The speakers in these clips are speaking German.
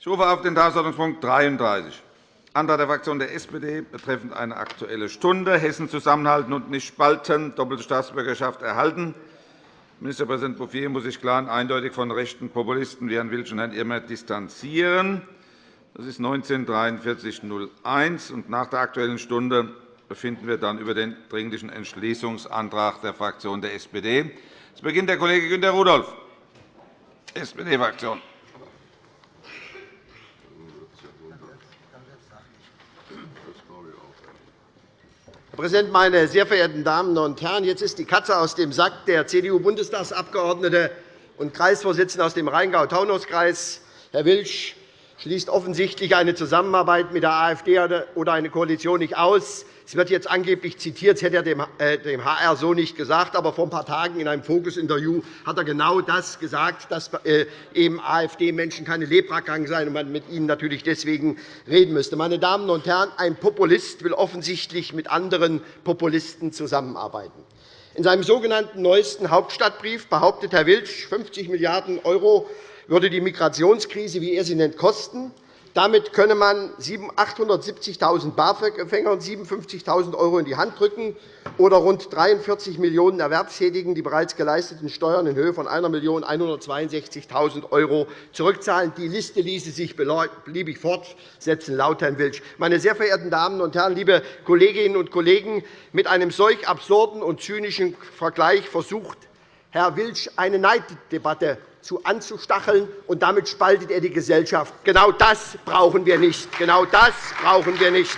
Ich rufe auf den Tagesordnungspunkt 33, Antrag der Fraktion der SPD betreffend eine Aktuelle Stunde, Hessen zusammenhalten und nicht spalten, doppelte Staatsbürgerschaft erhalten. Ministerpräsident Bouffier muss sich klar und eindeutig von rechten Populisten wie Herrn Wilsch und Herrn Irmer distanzieren. Das ist 19.43.01. Nach der Aktuellen Stunde befinden wir dann über den Dringlichen Entschließungsantrag der Fraktion der SPD. Es beginnt der Kollege Günter Rudolph, SPD-Fraktion. Herr Präsident, meine sehr verehrten Damen und Herren! Jetzt ist die Katze aus dem Sack. Der CDU-Bundestagsabgeordnete und Kreisvorsitzende aus dem Rheingau-Taunus-Kreis, Herr Wilsch, schließt offensichtlich eine Zusammenarbeit mit der AfD oder eine Koalition nicht aus. Es wird jetzt angeblich zitiert, das hätte er dem HR äh, so nicht gesagt. Aber vor ein paar Tagen in einem Fokus-Interview hat er genau das gesagt, dass äh, eben AfD-Menschen keine Leprakranken seien und man mit ihnen natürlich deswegen reden müsste. Meine Damen und Herren, ein Populist will offensichtlich mit anderen Populisten zusammenarbeiten. In seinem sogenannten neuesten Hauptstadtbrief behauptet Herr Wilsch, 50 Milliarden € würde die Migrationskrise, wie er sie nennt, kosten. Damit könne man 870.000 BAföG-Empfängern 57.000 € in die Hand drücken oder rund 43 Millionen Erwerbstätigen die bereits geleisteten Steuern in Höhe von 1.162.000 € zurückzahlen. Die Liste ließe sich beliebig fortsetzen, laut Herrn Wilsch. Meine sehr verehrten Damen und Herren, liebe Kolleginnen und Kollegen, mit einem solch absurden und zynischen Vergleich versucht Herr Wilsch eine Neiddebatte zu anzustacheln, und damit spaltet er die Gesellschaft. Genau das brauchen wir nicht. Genau das brauchen wir nicht.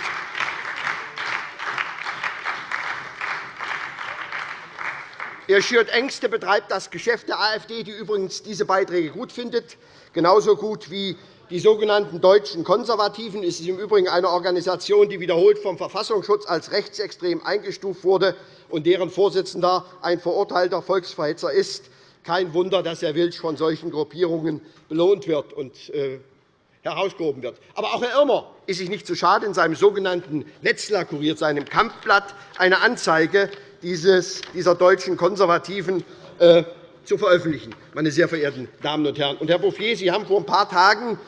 Er schürt Ängste, betreibt das Geschäft der AfD, die übrigens diese Beiträge gut findet, genauso gut wie die sogenannten Deutschen Konservativen. Es ist im Übrigen eine Organisation, die wiederholt vom Verfassungsschutz als rechtsextrem eingestuft wurde und deren Vorsitzender ein verurteilter Volksverhetzer ist. Kein Wunder, dass Herr Wilsch von solchen Gruppierungen belohnt wird und äh, herausgehoben wird. Aber auch Herr Irmer ist sich nicht zu schade, in seinem sogenannten Netzler kuriert, seinem Kampfblatt, eine Anzeige dieser deutschen Konservativen äh, zu veröffentlichen. Meine sehr verehrten Damen und Herren. Und, Herr Bouffier, Sie haben vor ein paar Tagen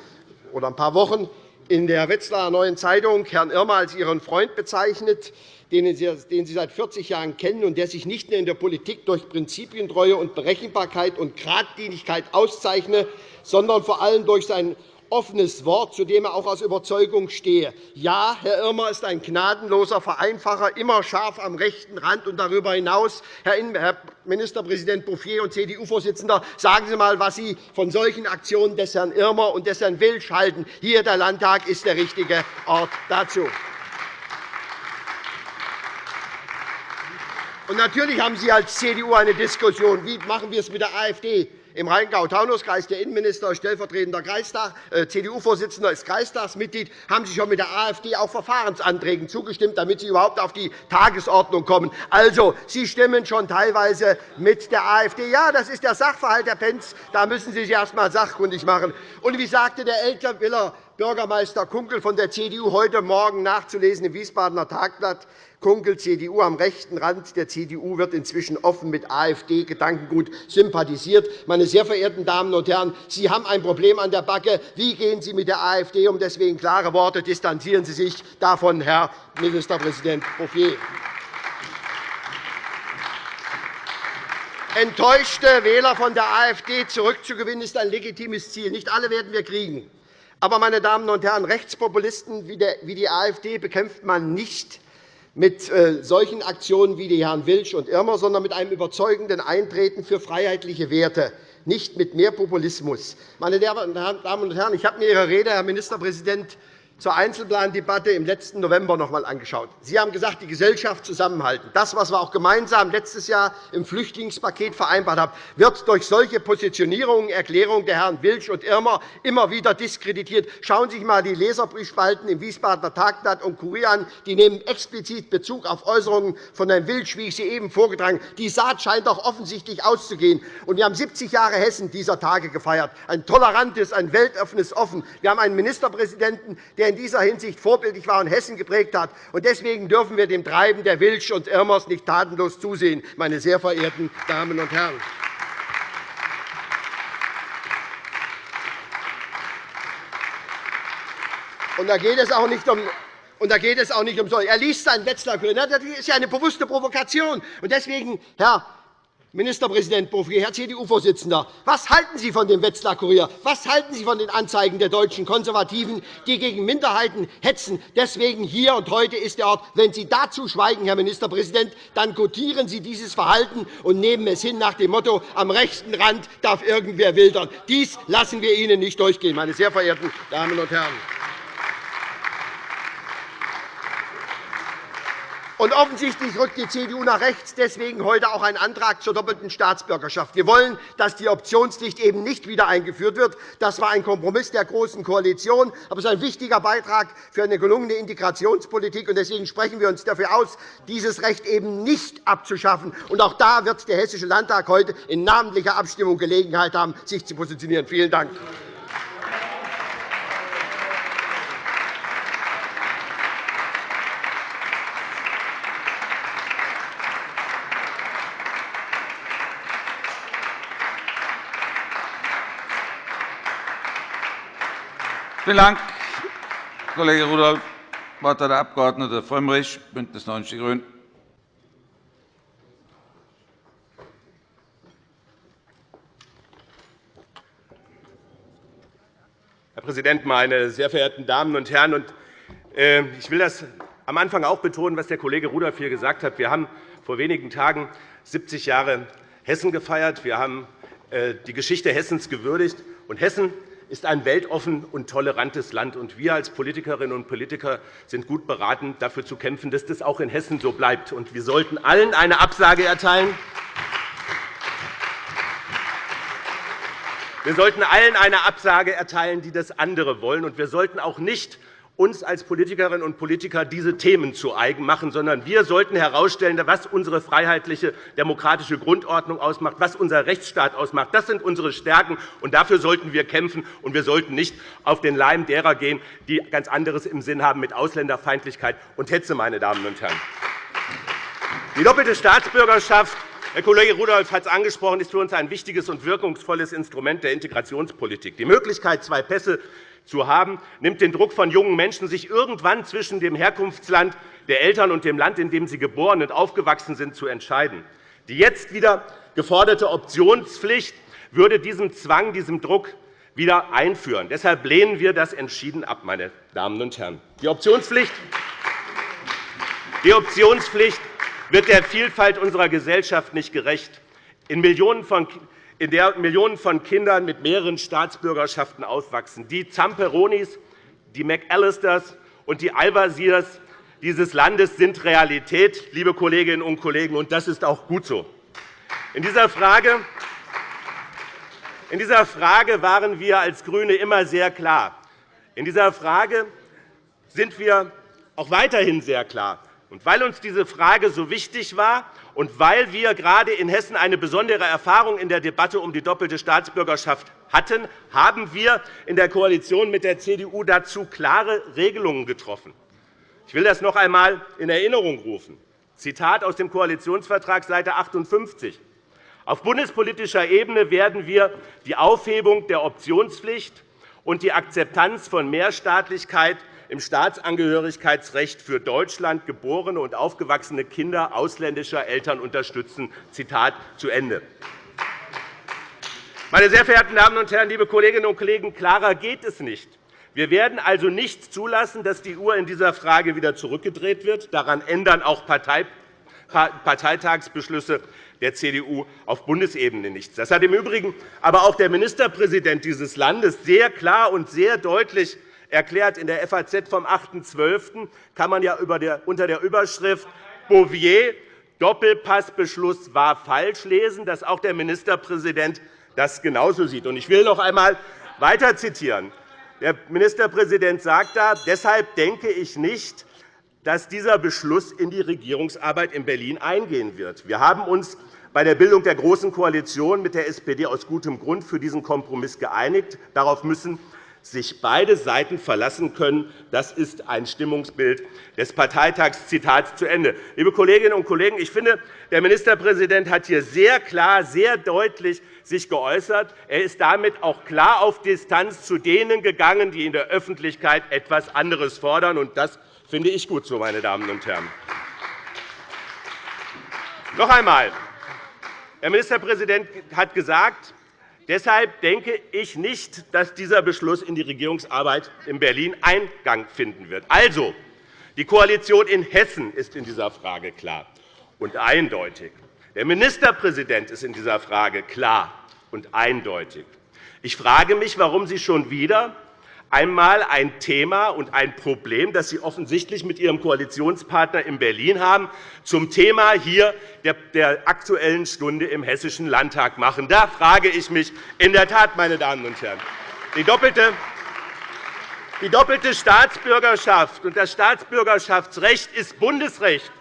oder ein paar Wochen in der Wetzlarer Neuen Zeitung Herrn Irmer als Ihren Freund bezeichnet den Sie seit 40 Jahren kennen und der sich nicht nur in der Politik durch Prinzipientreue und Berechenbarkeit und Gradlinigkeit auszeichne, sondern vor allem durch sein offenes Wort, zu dem er auch aus Überzeugung stehe. Ja, Herr Irmer ist ein gnadenloser Vereinfacher, immer scharf am rechten Rand. Und darüber hinaus, Herr Ministerpräsident Bouffier und CDU-Vorsitzender, sagen Sie einmal, was Sie von solchen Aktionen des Herrn Irmer und des Herrn Wilsch halten. Hier der Landtag ist der richtige Ort dazu. Und natürlich haben Sie als CDU eine Diskussion. Wie machen wir es mit der AfD? Im Rheingau-Taunus-Kreis der Innenminister, stellvertretender äh, CDU-Vorsitzender, ist Kreistagsmitglied, haben Sie schon mit der AfD auch Verfahrensanträgen zugestimmt, damit sie überhaupt auf die Tagesordnung kommen. Also, Sie stimmen schon teilweise mit der AfD. Ja, das ist der Sachverhalt, Herr Pentz. Da müssen Sie sich erst einmal sachkundig machen. Und wie sagte der Elterwiller Bürgermeister Kunkel von der CDU heute Morgen nachzulesen im Wiesbadener Tagblatt, Kunkel, CDU am rechten Rand der CDU, wird inzwischen offen mit AfD-Gedankengut sympathisiert. Meine sehr verehrten Damen und Herren, Sie haben ein Problem an der Backe. Wie gehen Sie mit der AfD um? Deswegen klare Worte. Distanzieren Sie sich davon, Herr Ministerpräsident Bouffier. Enttäuschte Wähler von der AfD zurückzugewinnen, ist ein legitimes Ziel. Nicht alle werden wir kriegen. Aber, meine Damen und Herren, Rechtspopulisten wie die AfD bekämpft man nicht mit äh, solchen Aktionen wie die Herren Wilsch und Irmer, sondern mit einem überzeugenden Eintreten für freiheitliche Werte, nicht mit mehr Populismus. Meine Damen und Herren, ich habe mir Ihre Rede, Herr Ministerpräsident, zur Einzelplandebatte im letzten November noch einmal angeschaut. Sie haben gesagt, die Gesellschaft zusammenhalten. Das, was wir auch gemeinsam letztes Jahr im Flüchtlingspaket vereinbart haben, wird durch solche Positionierungen, Erklärungen der Herren Wilsch und Irmer immer wieder diskreditiert. Schauen Sie sich einmal die Leserbriefspalten im Wiesbadener Tagblatt und Kurier an. Die nehmen explizit Bezug auf Äußerungen von Herrn Wilsch, wie ich sie eben vorgetragen habe. Die Saat scheint doch offensichtlich auszugehen. wir haben 70 Jahre Hessen dieser Tage gefeiert. Ein tolerantes, ein weltoffenes Offen. Wir haben einen Ministerpräsidenten, der in dieser Hinsicht vorbildlich war und Hessen geprägt hat. Deswegen dürfen wir dem Treiben der Wilsch und Irmers nicht tatenlos zusehen, meine sehr verehrten Damen und Herren. Und da geht es auch nicht um und da geht es auch nicht um so. Er liest seinen Wetzlar Kurier. Das ist ja eine bewusste Provokation. Und deswegen, Herr Ministerpräsident Bouffier, Herr CDU-Vorsitzender, was halten Sie von dem Wetzlar Kurier? Was halten Sie von den Anzeigen der deutschen Konservativen, die gegen Minderheiten hetzen? Deswegen hier und heute ist der Ort. Wenn Sie dazu schweigen, Herr Ministerpräsident, dann kotieren Sie dieses Verhalten und nehmen es hin nach dem Motto, am rechten Rand darf irgendwer wildern. Dies lassen wir Ihnen nicht durchgehen, meine sehr verehrten Damen und Herren. Und offensichtlich rückt die CDU nach rechts deswegen heute auch einen Antrag zur doppelten Staatsbürgerschaft. Wir wollen, dass die Optionspflicht eben nicht wieder eingeführt wird. Das war ein Kompromiss der Großen Koalition, aber es ist ein wichtiger Beitrag für eine gelungene Integrationspolitik. Deswegen sprechen wir uns dafür aus, dieses Recht eben nicht abzuschaffen. Und auch da wird der Hessische Landtag heute in namentlicher Abstimmung Gelegenheit haben, sich zu positionieren. Vielen Dank. Vielen Dank, Kollege Rudolph. Das Wort hat der Abg. Frömmrich, BÜNDNIS 90 die GRÜNEN. Herr Präsident, meine sehr verehrten Damen und Herren! Ähm, ich will das am Anfang auch betonen, was der Kollege Rudolph hier gesagt hat. Wir haben vor wenigen Tagen 70 Jahre Hessen gefeiert. Wir haben äh, die Geschichte Hessens gewürdigt. Und Hessen ist ein weltoffen und tolerantes Land. Und wir als Politikerinnen und Politiker sind gut beraten, dafür zu kämpfen, dass das auch in Hessen so bleibt. Und wir sollten allen eine Absage erteilen. Wir sollten allen eine Absage erteilen, die das andere wollen. Und wir sollten auch nicht uns als Politikerinnen und Politiker diese Themen zu eigen machen, sondern wir sollten herausstellen, was unsere freiheitliche demokratische Grundordnung ausmacht, was unser Rechtsstaat ausmacht. Das sind unsere Stärken, und dafür sollten wir kämpfen. Und wir sollten nicht auf den Leim derer gehen, die ganz anderes im Sinn haben mit Ausländerfeindlichkeit und Hetze. Meine Damen und Herren. Die doppelte Staatsbürgerschaft Herr Kollege Rudolph hat es angesprochen, ist für uns ein wichtiges und wirkungsvolles Instrument der Integrationspolitik. Die Möglichkeit, zwei Pässe zu haben, nimmt den Druck von jungen Menschen, sich irgendwann zwischen dem Herkunftsland der Eltern und dem Land, in dem sie geboren und aufgewachsen sind, zu entscheiden. Die jetzt wieder geforderte Optionspflicht würde diesem Zwang, diesem Druck wieder einführen. Deshalb lehnen wir das entschieden ab, meine Damen und Herren. Die Optionspflicht, die Optionspflicht wird der Vielfalt unserer Gesellschaft nicht gerecht. In Millionen von in der Millionen von Kindern mit mehreren Staatsbürgerschaften aufwachsen. Die Zamperonis, die McAllisters und die Al-Wasirs dieses Landes sind Realität, liebe Kolleginnen und Kollegen, und das ist auch gut so. In dieser Frage in dieser Frage waren wir als GRÜNE immer sehr klar. In dieser Frage sind wir auch weiterhin sehr klar. Und weil uns diese Frage so wichtig war und weil wir gerade in Hessen eine besondere Erfahrung in der Debatte um die doppelte Staatsbürgerschaft hatten, haben wir in der Koalition mit der CDU dazu klare Regelungen getroffen. Ich will das noch einmal in Erinnerung rufen. Zitat aus dem Koalitionsvertrag, Seite 58. Auf bundespolitischer Ebene werden wir die Aufhebung der Optionspflicht und die Akzeptanz von Mehrstaatlichkeit im Staatsangehörigkeitsrecht für Deutschland geborene und aufgewachsene Kinder ausländischer Eltern unterstützen. Zitat zu Ende. Meine sehr verehrten Damen und Herren, liebe Kolleginnen und Kollegen, klarer geht es nicht. Wir werden also nicht zulassen, dass die Uhr in dieser Frage wieder zurückgedreht wird. Daran ändern auch Parteitagsbeschlüsse der CDU auf Bundesebene nichts. Das hat im Übrigen aber auch der Ministerpräsident dieses Landes sehr klar und sehr deutlich erklärt. In der FAZ vom 8.12. kann man ja unter der Überschrift Bouvier Doppelpassbeschluss war falsch lesen, dass auch der Ministerpräsident das genauso sieht. Ich will noch einmal weiter zitieren. Der Ministerpräsident sagt da, deshalb denke ich nicht, dass dieser Beschluss in die Regierungsarbeit in Berlin eingehen wird. Wir haben uns bei der Bildung der Großen Koalition mit der SPD aus gutem Grund für diesen Kompromiss geeinigt. Darauf müssen sich beide Seiten verlassen können. Das ist ein Stimmungsbild des Parteitags. Zitat zu Ende. Liebe Kolleginnen und Kollegen, ich finde, der Ministerpräsident hat hier sehr klar, sehr deutlich sich geäußert. Er ist damit auch klar auf Distanz zu denen gegangen, die in der Öffentlichkeit etwas anderes fordern. Und das finde ich gut so, meine Damen und Herren. Noch einmal. Der Ministerpräsident hat gesagt, Deshalb denke ich nicht, dass dieser Beschluss in die Regierungsarbeit in Berlin Eingang finden wird. Also, die Koalition in Hessen ist in dieser Frage klar und eindeutig. Der Ministerpräsident ist in dieser Frage klar und eindeutig. Ich frage mich, warum Sie schon wieder einmal ein Thema und ein Problem, das Sie offensichtlich mit Ihrem Koalitionspartner in Berlin haben, zum Thema hier der Aktuellen Stunde im Hessischen Landtag machen. Da frage ich mich in der Tat, meine Damen und Herren, die doppelte die doppelte Staatsbürgerschaft und das Staatsbürgerschaftsrecht ist Bundesrecht.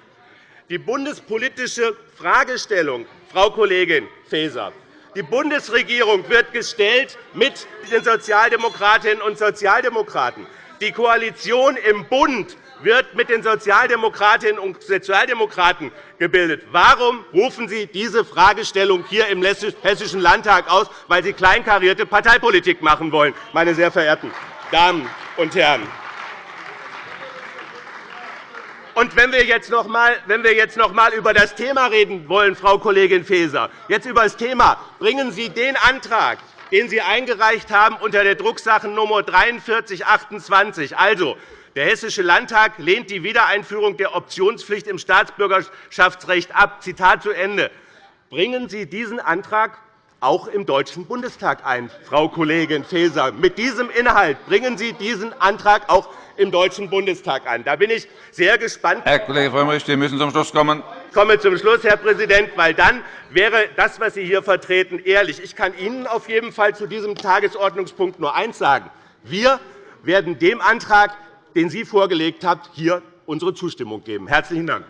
Die bundespolitische Fragestellung, Frau Kollegin Faeser, die Bundesregierung wird gestellt mit den Sozialdemokratinnen und Sozialdemokraten. Die Koalition im Bund wird mit den Sozialdemokratinnen und Sozialdemokraten gebildet. Warum rufen Sie diese Fragestellung hier im Hessischen Landtag aus? Weil Sie kleinkarierte Parteipolitik machen wollen, meine sehr verehrten Damen und Herren. Und wenn wir jetzt noch einmal, über das Thema reden wollen, Frau Kollegin Faeser, jetzt über das Thema, bringen Sie den Antrag, den Sie eingereicht haben unter der Drucksachennummer 4328, also der Hessische Landtag lehnt die Wiedereinführung der Optionspflicht im Staatsbürgerschaftsrecht ab. Zitat zu Ende. Bringen Sie diesen Antrag auch im Deutschen Bundestag ein, Frau Kollegin Faeser. Mit diesem Inhalt bringen Sie diesen Antrag auch im Deutschen Bundestag an. Da bin ich sehr gespannt. Herr Kollege Frömmrich, Sie müssen zum Schluss kommen. Ich komme zum Schluss, Herr Präsident, weil dann wäre das, was Sie hier vertreten, ehrlich. Ich kann Ihnen auf jeden Fall zu diesem Tagesordnungspunkt nur eines sagen. Wir werden dem Antrag, den Sie vorgelegt haben, hier unsere Zustimmung geben. – Herzlichen Dank.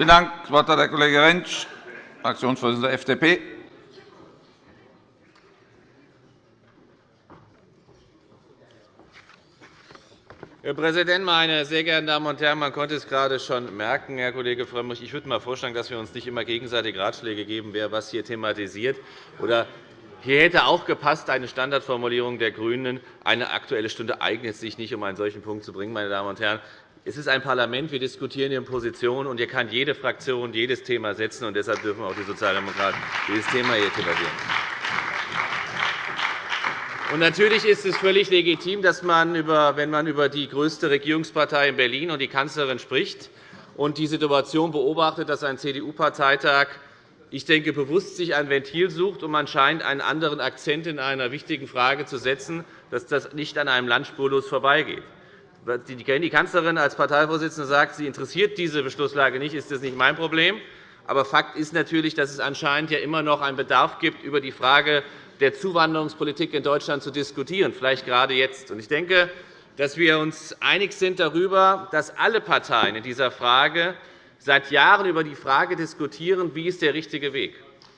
Vielen Dank. Das Wort hat der Kollege Rentsch, Fraktionsvorsitzender der FDP. Herr Präsident, meine sehr geehrten Damen und Herren! Man konnte es gerade schon merken, Herr Kollege Frömmrich. Ich würde mal vorschlagen, dass wir uns nicht immer gegenseitig Ratschläge geben, wer was hier thematisiert. Oder hier hätte auch gepasst eine Standardformulierung der GRÜNEN. Eine Aktuelle Stunde eignet sich nicht, um einen solchen Punkt zu bringen. Meine Damen und Herren. Es ist ein Parlament. Wir diskutieren hier Positionen, und hier kann jede Fraktion jedes Thema setzen. Und deshalb dürfen auch die Sozialdemokraten dieses Thema hier debattieren. Und natürlich ist es völlig legitim, dass man, wenn man über die größte Regierungspartei in Berlin und die Kanzlerin spricht und die Situation beobachtet, dass ein CDU-Parteitag ich denke, bewusst sich ein Ventil sucht, um anscheinend einen anderen Akzent in einer wichtigen Frage zu setzen, dass das nicht an einem Land spurlos vorbeigeht. Die Kanzlerin als Parteivorsitzende sagt, sie interessiert diese Beschlusslage nicht, ist das nicht mein Problem. Aber Fakt ist natürlich, dass es anscheinend ja immer noch einen Bedarf gibt, über die Frage der Zuwanderungspolitik in Deutschland zu diskutieren, vielleicht gerade jetzt. Ich denke, dass wir uns einig sind darüber, dass alle Parteien in dieser Frage seit Jahren über die Frage diskutieren, wie ist der richtige Weg.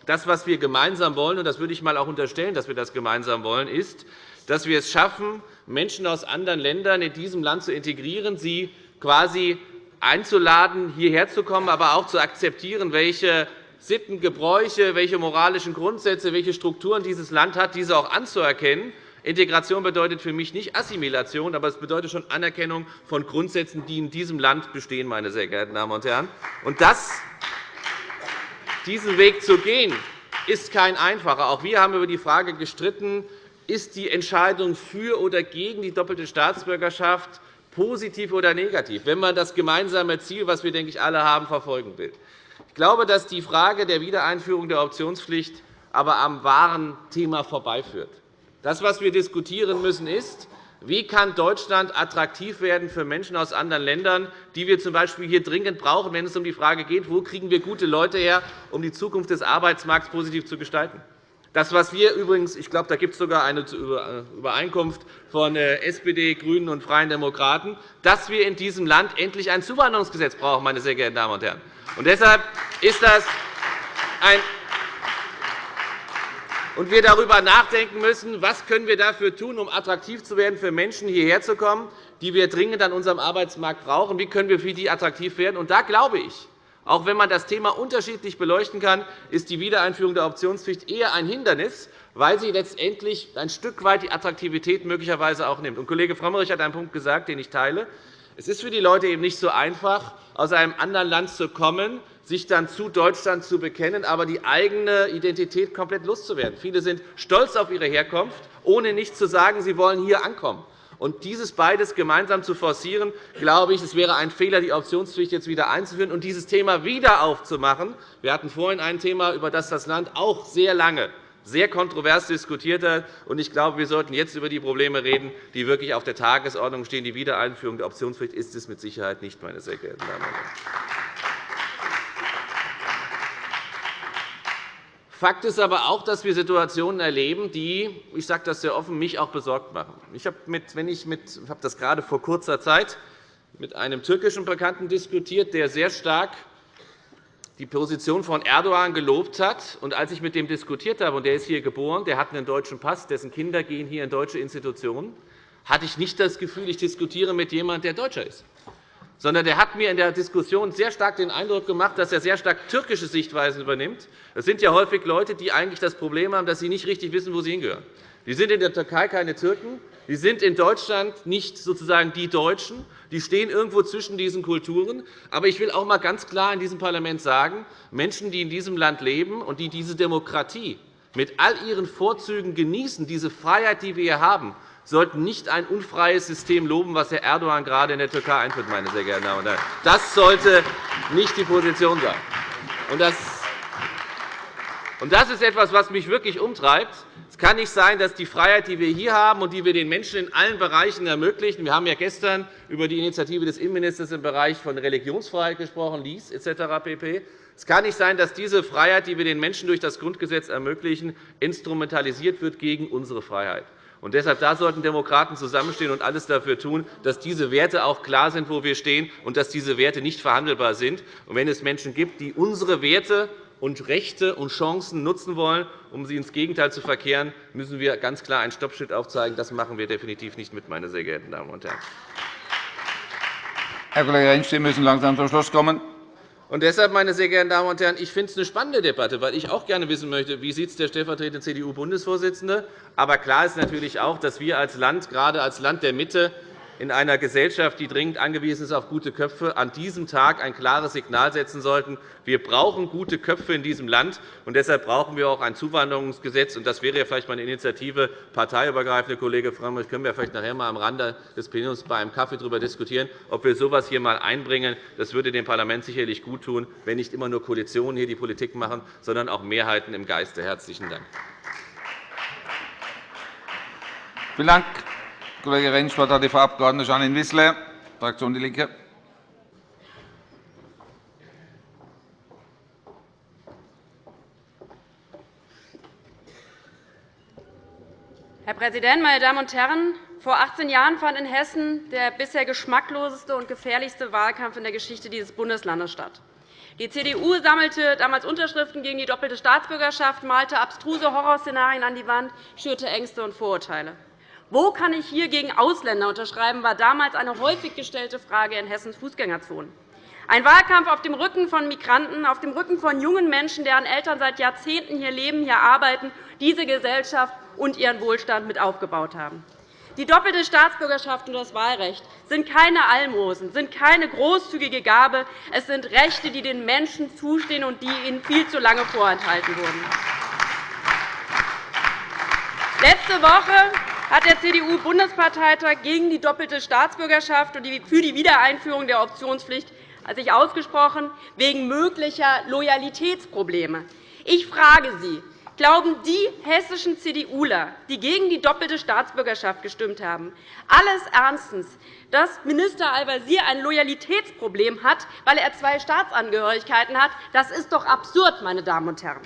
Das, was wir gemeinsam wollen, und das würde ich einmal auch unterstellen, dass wir das gemeinsam wollen, ist, dass wir es schaffen, Menschen aus anderen Ländern in diesem Land zu integrieren, sie quasi einzuladen, hierher zu kommen, aber auch zu akzeptieren, welche Sitten, Gebräuche, welche moralischen Grundsätze, welche Strukturen dieses Land hat, diese auch anzuerkennen. Integration bedeutet für mich nicht Assimilation, aber es bedeutet schon Anerkennung von Grundsätzen, die in diesem Land bestehen, meine sehr geehrten Damen und Herren. Und das, diesen Weg zu gehen, ist kein einfacher. Auch wir haben über die Frage gestritten, ist die Entscheidung für oder gegen die doppelte Staatsbürgerschaft positiv oder negativ, wenn man das gemeinsame Ziel, das wir denke ich, alle haben, verfolgen will. Ich glaube, dass die Frage der Wiedereinführung der Optionspflicht aber am wahren Thema vorbeiführt. Das, was wir diskutieren müssen, ist, wie kann Deutschland attraktiv werden für Menschen aus anderen Ländern, die wir z. B. hier dringend brauchen, wenn es um die Frage geht, wo kriegen wir gute Leute her, um die Zukunft des Arbeitsmarkts positiv zu gestalten. Das, was wir übrigens, ich glaube, da gibt es sogar eine Übereinkunft von äh, SPD, GRÜNEN und Freien Demokraten, dass wir in diesem Land endlich ein Zuwanderungsgesetz brauchen, meine sehr geehrten Damen und Herren. Und deshalb ist das ein und wir darüber nachdenken müssen, was können wir dafür tun, um attraktiv zu werden, für Menschen hierher zu kommen, die wir dringend an unserem Arbeitsmarkt brauchen. Wie können wir für die attraktiv werden? Und da glaube ich, auch wenn man das Thema unterschiedlich beleuchten kann, ist die Wiedereinführung der Optionspflicht eher ein Hindernis, weil sie letztendlich ein Stück weit die Attraktivität möglicherweise auch nimmt. Und Kollege Frömmrich hat einen Punkt gesagt, den ich teile. Es ist für die Leute eben nicht so einfach, aus einem anderen Land zu kommen, sich dann zu Deutschland zu bekennen, aber die eigene Identität komplett loszuwerden. Viele sind stolz auf ihre Herkunft, ohne nicht zu sagen, sie wollen hier ankommen. Und dieses beides gemeinsam zu forcieren, glaube ich, es wäre ein Fehler, die Optionspflicht jetzt wieder einzuführen und dieses Thema wieder aufzumachen. Wir hatten vorhin ein Thema, über das das Land auch sehr lange sehr kontrovers diskutiert hat. Ich glaube, wir sollten jetzt über die Probleme reden, die wirklich auf der Tagesordnung stehen. Die Wiedereinführung der Optionspflicht ist es mit Sicherheit nicht, meine sehr geehrten Damen und Herren. Fakt ist aber auch, dass wir Situationen erleben, die, ich sage das sehr offen, mich auch besorgt machen. Ich habe, mit, das gerade vor kurzer Zeit mit einem türkischen Bekannten diskutiert, der sehr stark die Position von Erdogan gelobt hat. Und als ich mit dem diskutiert habe, und der ist hier geboren, der hat einen deutschen Pass, dessen Kinder gehen hier in deutsche Institutionen, hatte ich nicht das Gefühl, ich diskutiere mit jemandem, der Deutscher ist sondern er hat mir in der Diskussion sehr stark den Eindruck gemacht, dass er sehr stark türkische Sichtweisen übernimmt. Das sind ja häufig Leute, die eigentlich das Problem haben, dass sie nicht richtig wissen, wo sie hingehören. Die sind in der Türkei keine Türken, die sind in Deutschland nicht sozusagen die Deutschen. Die stehen irgendwo zwischen diesen Kulturen. Aber ich will auch einmal ganz klar in diesem Parlament sagen, Menschen, die in diesem Land leben und die diese Demokratie mit all ihren Vorzügen genießen, diese Freiheit, die wir hier haben, sollten nicht ein unfreies System loben, was Herr Erdogan gerade in der Türkei einführt. Meine sehr geehrten Damen und Herren. Das sollte nicht die Position sein. Das ist etwas, was mich wirklich umtreibt. Es kann nicht sein, dass die Freiheit, die wir hier haben und die wir den Menschen in allen Bereichen ermöglichen – wir haben ja gestern über die Initiative des Innenministers im Bereich von Religionsfreiheit gesprochen, Lies etc. pp. Es kann nicht sein, dass diese Freiheit, die wir den Menschen durch das Grundgesetz ermöglichen, instrumentalisiert wird gegen unsere Freiheit. Und deshalb da sollten Demokraten zusammenstehen und alles dafür tun, dass diese Werte auch klar sind, wo wir stehen, und dass diese Werte nicht verhandelbar sind. Und wenn es Menschen gibt, die unsere Werte und Rechte und Chancen nutzen wollen, um sie ins Gegenteil zu verkehren, müssen wir ganz klar einen Stoppschild aufzeigen. Das machen wir definitiv nicht mit, meine sehr geehrten Damen und Herren. Herr Kollege Rentsch, Sie müssen langsam zum Schluss kommen. Und deshalb, meine sehr geehrten Damen und Herren, ich finde es eine spannende Debatte, weil ich auch gerne wissen möchte, wie sieht der stellvertretende CDU-Bundesvorsitzende. Aber klar ist natürlich auch, dass wir als Land, gerade als Land der Mitte, in einer Gesellschaft, die dringend angewiesen ist auf gute Köpfe, an diesem Tag ein klares Signal setzen sollten. Wir brauchen gute Köpfe in diesem Land, und deshalb brauchen wir auch ein Zuwanderungsgesetz. Das wäre vielleicht mal eine Initiative, parteiübergreifende Kollege Frömmrich, können wir vielleicht nachher einmal am Rande des Plenums bei einem Kaffee darüber diskutieren, ob wir so etwas hier einmal einbringen. Das würde dem Parlament sicherlich gut tun, wenn nicht immer nur Koalitionen hier die Politik machen, sondern auch Mehrheiten im Geiste. Herzlichen Dank. Vielen Dank. Kollege Rentsch, Wort hat die Frau Abg. Janine Wissler, Fraktion DIE LINKE. Herr Präsident, meine Damen und Herren! Vor 18 Jahren fand in Hessen der bisher geschmackloseste und gefährlichste Wahlkampf in der Geschichte dieses Bundeslandes statt. Die CDU sammelte damals Unterschriften gegen die doppelte Staatsbürgerschaft, malte abstruse Horrorszenarien an die Wand, schürte Ängste und Vorurteile. Wo kann ich hier gegen Ausländer unterschreiben, war damals eine häufig gestellte Frage in Hessens Fußgängerzonen. Ein Wahlkampf auf dem Rücken von Migranten, auf dem Rücken von jungen Menschen, deren Eltern seit Jahrzehnten hier leben, hier arbeiten, diese Gesellschaft und ihren Wohlstand mit aufgebaut haben. Die doppelte Staatsbürgerschaft und das Wahlrecht sind keine Almosen, sind keine großzügige Gabe. Es sind Rechte, die den Menschen zustehen und die ihnen viel zu lange vorenthalten wurden. Letzte Woche hat der CDU-Bundesparteitag gegen die doppelte Staatsbürgerschaft und für die Wiedereinführung der Optionspflicht sich ausgesprochen, wegen möglicher Loyalitätsprobleme. Ich frage Sie, glauben die hessischen CDUler, die gegen die doppelte Staatsbürgerschaft gestimmt haben, alles ernstens, dass Minister Al-Wazir ein Loyalitätsproblem hat, weil er zwei Staatsangehörigkeiten hat? Das ist doch absurd, meine Damen und Herren.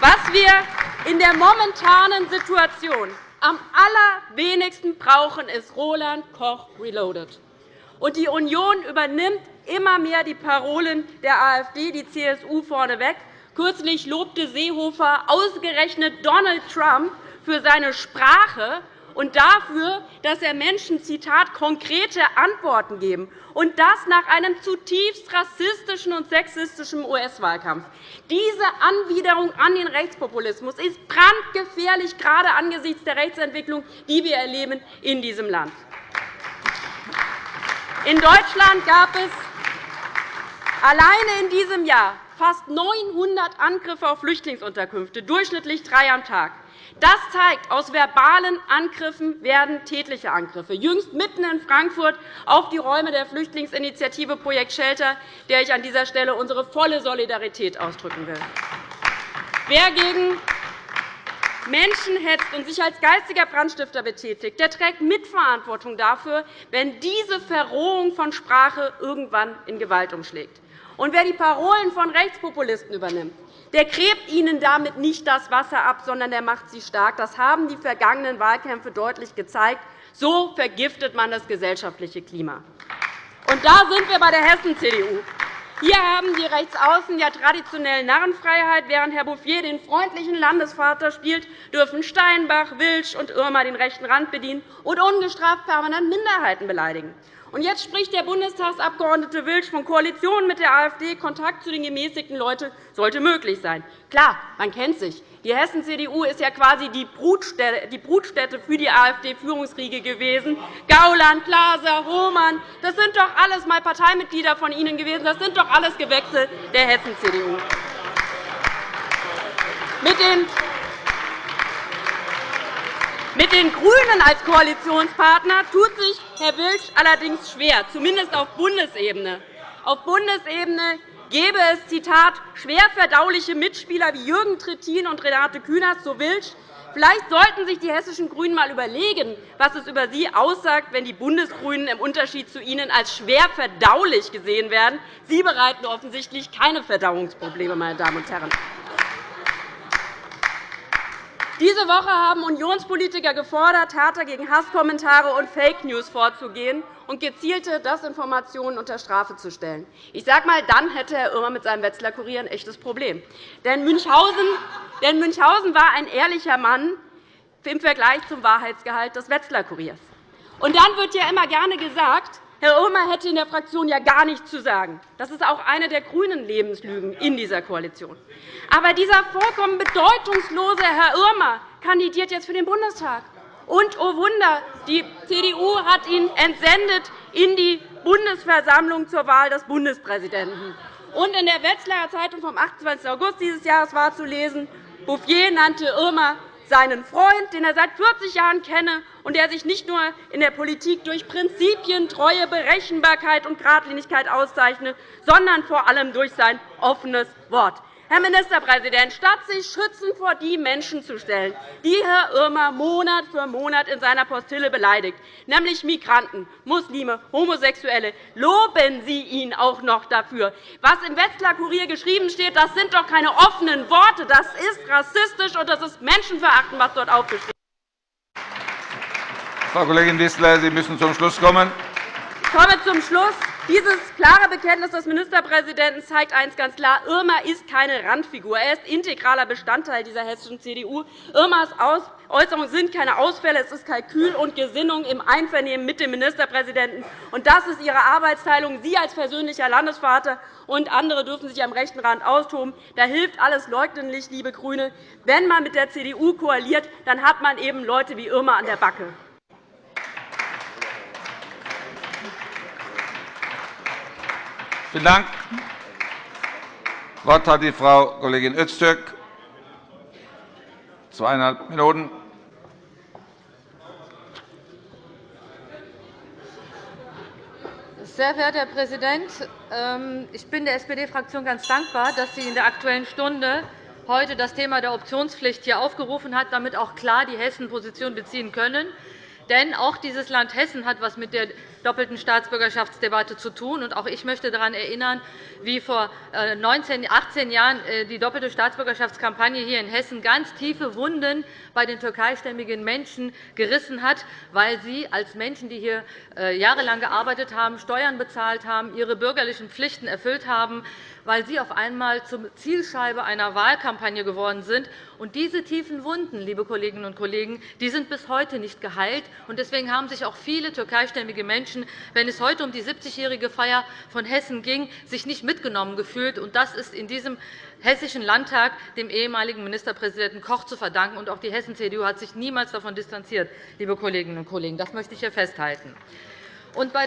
Was wir in der momentanen Situation am allerwenigsten brauchen, ist Roland Koch Reloaded. Und die Union übernimmt immer mehr die Parolen der AfD, die CSU vorneweg. Kürzlich lobte Seehofer ausgerechnet Donald Trump für seine Sprache und dafür, dass er Menschen Zitat, konkrete Antworten geben, und das nach einem zutiefst rassistischen und sexistischen US-Wahlkampf. Diese Anwiderung an den Rechtspopulismus ist brandgefährlich, gerade angesichts der Rechtsentwicklung, die wir erleben in diesem Land. In Deutschland gab es alleine in diesem Jahr fast 900 Angriffe auf Flüchtlingsunterkünfte, durchschnittlich drei am Tag. Das zeigt, aus verbalen Angriffen werden tätliche Angriffe. Jüngst mitten in Frankfurt auf die Räume der Flüchtlingsinitiative Projekt Shelter, der ich an dieser Stelle unsere volle Solidarität ausdrücken will. Wer gegen Menschen hetzt und sich als geistiger Brandstifter betätigt, der trägt Mitverantwortung dafür, wenn diese Verrohung von Sprache irgendwann in Gewalt umschlägt. Und wer die Parolen von Rechtspopulisten übernimmt, der gräbt ihnen damit nicht das Wasser ab, sondern der macht sie stark. Das haben die vergangenen Wahlkämpfe deutlich gezeigt. So vergiftet man das gesellschaftliche Klima. Und da sind wir bei der Hessen-CDU. Hier haben die Rechtsaußen ja traditionell Narrenfreiheit. Während Herr Bouffier den freundlichen Landesvater spielt, dürfen Steinbach, Wilsch und Irmer den rechten Rand bedienen und ungestraft permanent Minderheiten beleidigen. Und jetzt spricht der Bundestagsabgeordnete Wilsch von Koalition mit der AfD. Kontakt zu den gemäßigten Leuten sollte möglich sein. Klar, man kennt sich. Die Hessen-CDU ist ja quasi die Brutstätte für die AfD-Führungsriege gewesen. Gauland, Glaser, Hohmann, das sind doch alles mal Parteimitglieder von Ihnen gewesen. Das sind doch alles Gewächse der Hessen-CDU. Mit den GRÜNEN als Koalitionspartner tut sich Herr Wilsch allerdings schwer, zumindest auf Bundesebene. Auf Bundesebene gäbe es Zitat, schwer verdauliche Mitspieler wie Jürgen Trittin und Renate Künast, so Wilsch. Vielleicht sollten sich die hessischen GRÜNEN einmal überlegen, was es über sie aussagt, wenn die Bundesgrünen im Unterschied zu ihnen als schwer verdaulich gesehen werden. Sie bereiten offensichtlich keine Verdauungsprobleme, meine Damen und Herren. Diese Woche haben Unionspolitiker gefordert, härter gegen Hasskommentare und Fake News vorzugehen und gezielte Desinformationen unter Strafe zu stellen. Ich sage einmal, dann hätte Herr Irmer mit seinem Wetzlar Kurier ein echtes Problem. Denn Münchhausen war ein ehrlicher Mann im Vergleich zum Wahrheitsgehalt des Wetzlar Kuriers. Und dann wird ja immer gerne gesagt, Herr Irmer hätte in der Fraktion ja gar nichts zu sagen. Das ist auch eine der grünen Lebenslügen in dieser Koalition. Aber dieser vollkommen bedeutungslose Herr Irmer kandidiert jetzt für den Bundestag. Und, oh Wunder, die CDU hat ihn entsendet in die Bundesversammlung zur Wahl des Bundespräsidenten. Und in der Wetzlarer Zeitung vom 28. August dieses Jahres war zu lesen, Bouffier nannte Irmer seinen Freund, den er seit 40 Jahren kenne und der sich nicht nur in der Politik durch Prinzipien, Treue, Berechenbarkeit und Geradlinigkeit auszeichnet, sondern vor allem durch sein offenes Wort. Herr Ministerpräsident, statt sich schützend vor die Menschen zu stellen, die Herr Irmer Monat für Monat in seiner Postille beleidigt, nämlich Migranten, Muslime, Homosexuelle, loben Sie ihn auch noch dafür. Was im Wetzlar Kurier geschrieben steht, das sind doch keine offenen Worte. Das ist rassistisch, und das ist menschenverachtend, was dort aufgeschrieben ist. Frau Kollegin Wissler, Sie müssen zum Schluss kommen. Ich komme zum Schluss. Dieses klare Bekenntnis des Ministerpräsidenten zeigt eines ganz klar. Irma ist keine Randfigur. Er ist integraler Bestandteil dieser hessischen CDU. Irmas Äußerungen sind keine Ausfälle. Es ist Kalkül und Gesinnung im Einvernehmen mit dem Ministerpräsidenten. Und das ist Ihre Arbeitsteilung. Sie als persönlicher Landesvater und andere dürfen sich am rechten Rand austoben. Da hilft alles Leugnen liebe GRÜNE. Wenn man mit der CDU koaliert, dann hat man eben Leute wie Irma an der Backe. Vielen Dank. Das Wort hat die Frau Kollegin Öztürk. Zweieinhalb Minuten. Sehr verehrter Herr Präsident! Ähm, ich bin der SPD-Fraktion ganz dankbar, dass sie in der Aktuellen Stunde heute das Thema der Optionspflicht hier aufgerufen hat, damit auch klar die Hessen Position beziehen können. Denn auch dieses Land Hessen hat etwas mit der doppelten Staatsbürgerschaftsdebatte zu tun. Und auch ich möchte daran erinnern, wie vor 19, äh, 18 Jahren äh, die doppelte Staatsbürgerschaftskampagne hier in Hessen ganz tiefe Wunden bei den türkeistämmigen Menschen gerissen hat, weil sie als Menschen, die hier äh, jahrelang gearbeitet haben, Steuern bezahlt haben, ihre bürgerlichen Pflichten erfüllt haben, weil sie auf einmal zur Zielscheibe einer Wahlkampagne geworden sind. Und diese tiefen Wunden, liebe Kolleginnen und Kollegen, die sind bis heute nicht geheilt. Deswegen haben sich auch viele türkeistämmige Menschen, wenn es heute um die 70-jährige Feier von Hessen ging, sich nicht mitgenommen gefühlt. Das ist in diesem Hessischen Landtag dem ehemaligen Ministerpräsidenten Koch zu verdanken. Und auch die Hessen-CDU hat sich niemals davon distanziert, liebe Kolleginnen und Kollegen. Das möchte ich hier festhalten. Bei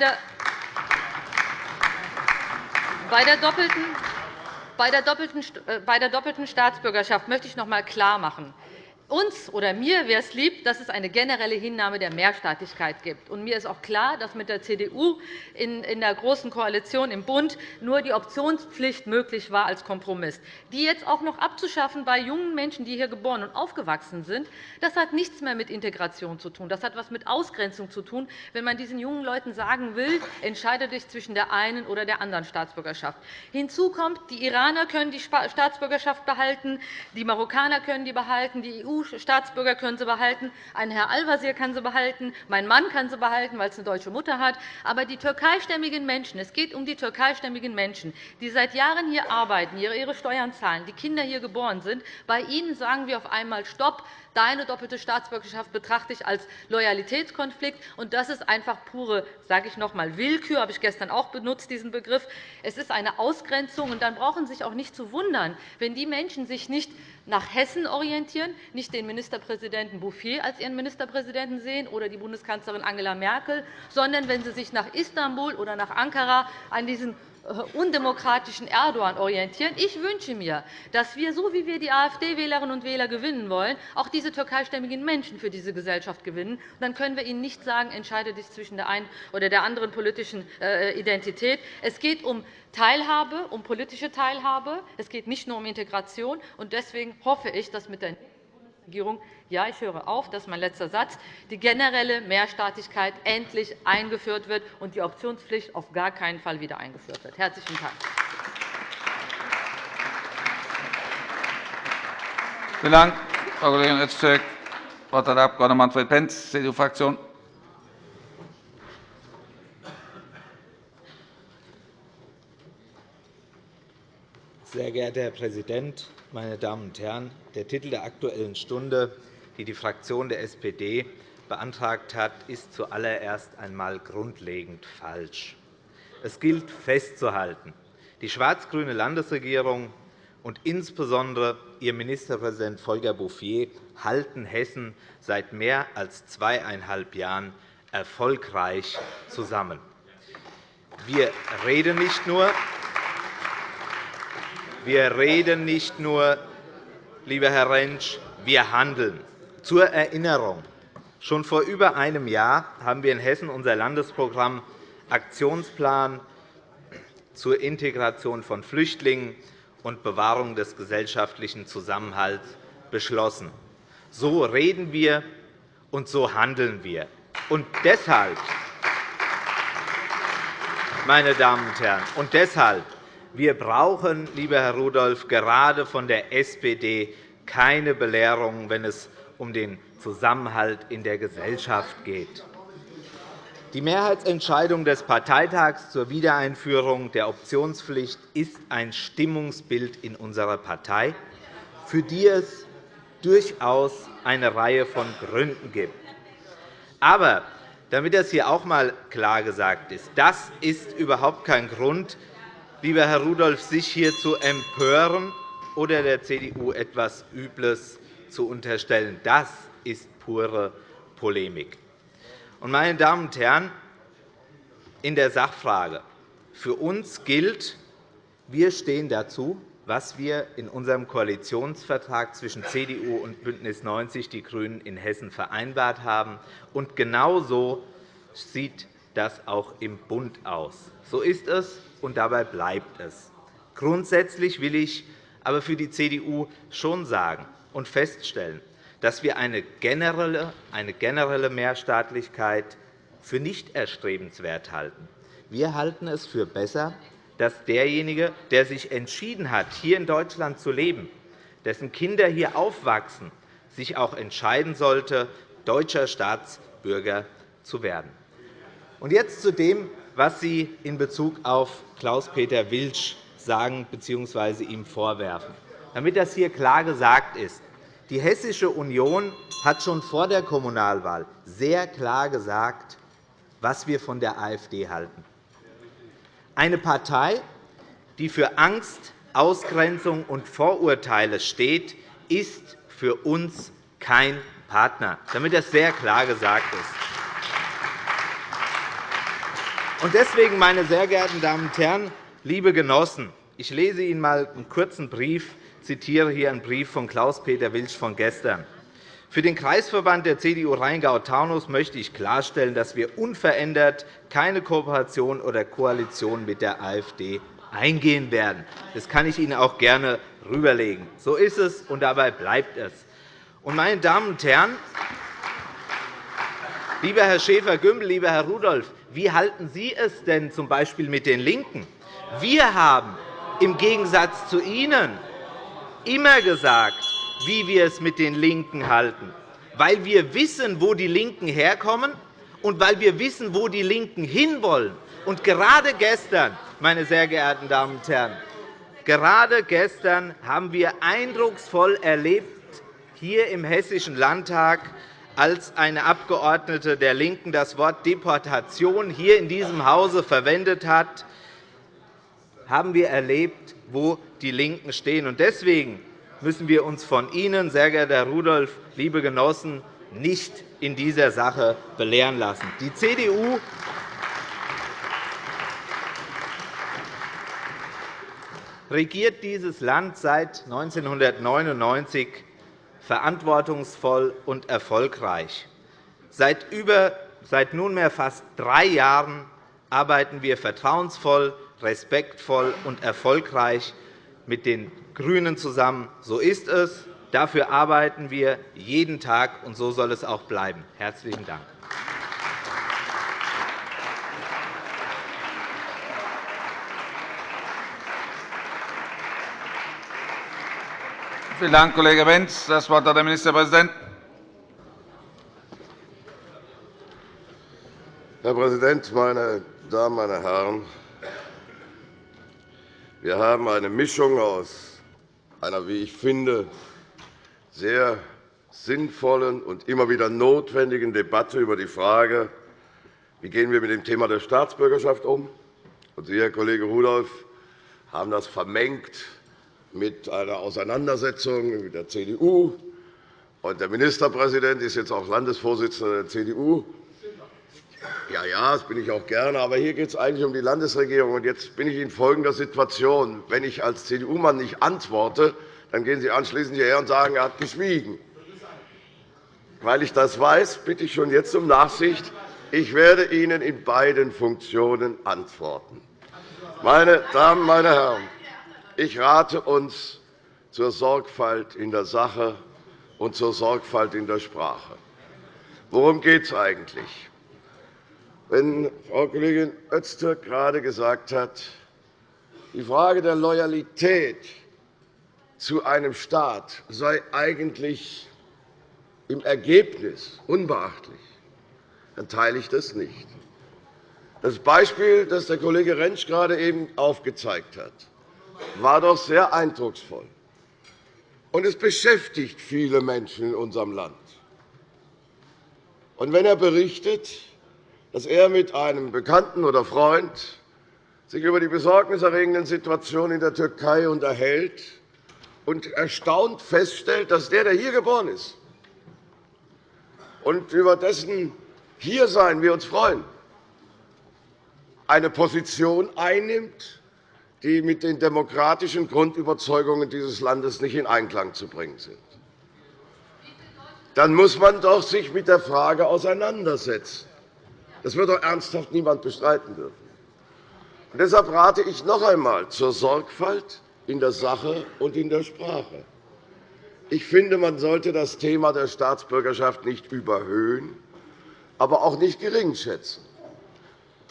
der doppelten bei der doppelten Staatsbürgerschaft möchte ich noch einmal klarmachen, uns oder mir wäre es lieb, dass es eine generelle Hinnahme der Mehrstaatlichkeit gibt. Und mir ist auch klar, dass mit der CDU in der Großen Koalition im Bund nur die Optionspflicht möglich war als Kompromiss. Die jetzt auch noch abzuschaffen bei jungen Menschen, die hier geboren und aufgewachsen sind, das hat nichts mehr mit Integration zu tun. Das hat etwas mit Ausgrenzung zu tun, wenn man diesen jungen Leuten sagen will, entscheide dich zwischen der einen oder der anderen Staatsbürgerschaft. Hinzu kommt, die Iraner können die Staatsbürgerschaft behalten, die Marokkaner können die behalten, die EU EU-Staatsbürger können sie behalten, ein Herr Al-Wazir kann sie behalten, mein Mann kann sie behalten, weil es eine deutsche Mutter hat. Aber die türkeistämmigen Menschen, es geht um die türkeistämmigen Menschen, die seit Jahren hier arbeiten, ihre Steuern zahlen, die Kinder hier geboren sind, bei ihnen sagen wir auf einmal Stopp, Deine doppelte Staatsbürgerschaft betrachte ich als Loyalitätskonflikt. Und das ist einfach pure, sage ich noch einmal, Willkür. habe ich gestern auch benutzt, diesen Begriff. Es ist eine Ausgrenzung. Und dann brauchen Sie sich auch nicht zu wundern, wenn die Menschen sich nicht nach Hessen orientieren, nicht den Ministerpräsidenten Bouffier als ihren Ministerpräsidenten sehen oder die Bundeskanzlerin Angela Merkel, sondern wenn sie sich nach Istanbul oder nach Ankara an diesen undemokratischen Erdogan orientieren. Ich wünsche mir, dass wir, so wie wir die AfD-Wählerinnen und Wähler gewinnen wollen, auch diese türkeistämmigen Menschen für diese Gesellschaft gewinnen. Dann können wir ihnen nicht sagen, entscheide dich zwischen der einen oder der anderen politischen äh, Identität. Es geht um Teilhabe, um politische Teilhabe. Es geht nicht nur um Integration. Deswegen hoffe ich, dass mit der Regierung, ja, ich höre auf, das ist mein letzter Satz, die generelle Mehrstaatlichkeit endlich eingeführt wird und die Optionspflicht auf gar keinen Fall wieder eingeführt wird. – Herzlichen Dank. Vielen Dank, Frau Kollegin Öztürk. Das Wort hat der Abg. Manfred Pentz, CDU-Fraktion. Sehr geehrter Herr Präsident, meine Damen und Herren! Der Titel der Aktuellen Stunde, die die Fraktion der SPD beantragt hat, ist zuallererst einmal grundlegend falsch. Es gilt festzuhalten, die schwarz-grüne Landesregierung und insbesondere ihr Ministerpräsident Volker Bouffier halten Hessen seit mehr als zweieinhalb Jahren erfolgreich zusammen. Wir reden nicht nur, wir reden nicht nur, lieber Herr Rentsch, wir handeln. Zur Erinnerung. Schon vor über einem Jahr haben wir in Hessen unser Landesprogramm Aktionsplan zur Integration von Flüchtlingen und Bewahrung des gesellschaftlichen Zusammenhalts beschlossen. So reden wir, und so handeln wir. Und deshalb, meine Damen und Herren, und deshalb wir brauchen, lieber Herr Rudolph, gerade von der SPD keine Belehrung, wenn es um den Zusammenhalt in der Gesellschaft geht. Die Mehrheitsentscheidung des Parteitags zur Wiedereinführung der Optionspflicht ist ein Stimmungsbild in unserer Partei, für die es durchaus eine Reihe von Gründen gibt. Aber damit das hier auch einmal klar gesagt ist, das ist überhaupt kein Grund, lieber Herr Rudolph, sich hier zu empören oder der CDU etwas Übles zu unterstellen. Das ist pure Polemik. Meine Damen und Herren, in der Sachfrage. Für uns gilt, wir stehen dazu, was wir in unserem Koalitionsvertrag zwischen CDU und BÜNDNIS 90 die GRÜNEN in Hessen vereinbart haben. Und genau so sieht das auch im Bund aus. So ist es, und dabei bleibt es. Grundsätzlich will ich aber für die CDU schon sagen und feststellen, dass wir eine generelle, eine generelle Mehrstaatlichkeit für nicht erstrebenswert halten. Wir halten es für besser, dass derjenige, der sich entschieden hat, hier in Deutschland zu leben, dessen Kinder hier aufwachsen, sich auch entscheiden sollte, deutscher Staatsbürger zu werden. Und jetzt zu dem, was Sie in Bezug auf Klaus-Peter Wilsch sagen bzw. ihm vorwerfen. Damit das hier klar gesagt ist, die Hessische Union hat schon vor der Kommunalwahl sehr klar gesagt, was wir von der AfD halten. Eine Partei, die für Angst, Ausgrenzung und Vorurteile steht, ist für uns kein Partner, damit das sehr klar gesagt ist. Deswegen, meine sehr geehrten Damen und Herren, liebe Genossen, ich lese Ihnen einmal einen kurzen Brief, zitiere hier einen Brief von Klaus-Peter Wilsch von gestern. Für den Kreisverband der CDU Rheingau-Taunus möchte ich klarstellen, dass wir unverändert keine Kooperation oder Koalition mit der AfD eingehen werden. Das kann ich Ihnen auch gerne rüberlegen. So ist es, und dabei bleibt es. Meine Damen und Herren, lieber Herr Schäfer-Gümbel, lieber Herr Rudolph, wie halten Sie es denn z. B. mit den LINKEN? Wir haben im Gegensatz zu Ihnen immer gesagt, wie wir es mit den LINKEN halten, weil wir wissen, wo die LINKEN herkommen und weil wir wissen, wo die LINKEN hinwollen. Und gerade gestern, meine sehr geehrten Damen und Herren, gerade gestern haben wir eindrucksvoll erlebt, hier im Hessischen Landtag, als eine Abgeordnete der LINKEN das Wort Deportation hier in diesem Hause verwendet hat, haben wir erlebt, wo die LINKEN stehen. Deswegen müssen wir uns von Ihnen, sehr geehrter Herr Rudolph, liebe Genossen, nicht in dieser Sache belehren lassen. Die CDU regiert dieses Land seit 1999 verantwortungsvoll und erfolgreich. Seit, nunmehr fast drei Jahren arbeiten wir vertrauensvoll, respektvoll und erfolgreich mit den GRÜNEN zusammen. So ist es. Dafür arbeiten wir jeden Tag, und so soll es auch bleiben. – Herzlichen Dank. Vielen Dank, Kollege Wentz. – Das Wort hat der Ministerpräsident. Herr Präsident, meine Damen, meine Herren! Wir haben eine Mischung aus einer, wie ich finde, sehr sinnvollen und immer wieder notwendigen Debatte über die Frage, wie gehen wir mit dem Thema der Staatsbürgerschaft um. Und Sie, Herr Kollege Rudolph, haben das vermengt mit einer Auseinandersetzung mit der CDU. Und der Ministerpräsident ist jetzt auch Landesvorsitzender der CDU. Ja, ja, das bin ich auch gerne. Aber hier geht es eigentlich um die Landesregierung. Und jetzt bin ich in folgender Situation. Wenn ich als CDU-Mann nicht antworte, dann gehen Sie anschließend hierher und sagen, er hat geschwiegen. Weil ich das weiß, bitte ich schon jetzt um Nachsicht. Ich werde Ihnen in beiden Funktionen antworten. Meine Damen, meine Herren, ich rate uns zur Sorgfalt in der Sache und zur Sorgfalt in der Sprache. Worum geht es eigentlich? Wenn Frau Kollegin Öztürk gerade gesagt hat, die Frage der Loyalität zu einem Staat sei eigentlich im Ergebnis unbeachtlich, dann teile ich das nicht. Das Beispiel, das der Kollege Rentsch gerade eben aufgezeigt hat, war doch sehr eindrucksvoll. Und es beschäftigt viele Menschen in unserem Land. Und wenn er berichtet, dass er mit einem Bekannten oder Freund sich über die besorgniserregenden Situationen in der Türkei unterhält und erstaunt feststellt, dass der, der hier geboren ist und über dessen Hiersein wir uns freuen, eine Position einnimmt, die mit den demokratischen Grundüberzeugungen dieses Landes nicht in Einklang zu bringen sind. Dann muss man doch sich mit der Frage auseinandersetzen. Das wird doch ernsthaft niemand bestreiten dürfen. Und deshalb rate ich noch einmal zur Sorgfalt in der Sache und in der Sprache. Ich finde, man sollte das Thema der Staatsbürgerschaft nicht überhöhen, aber auch nicht geringschätzen.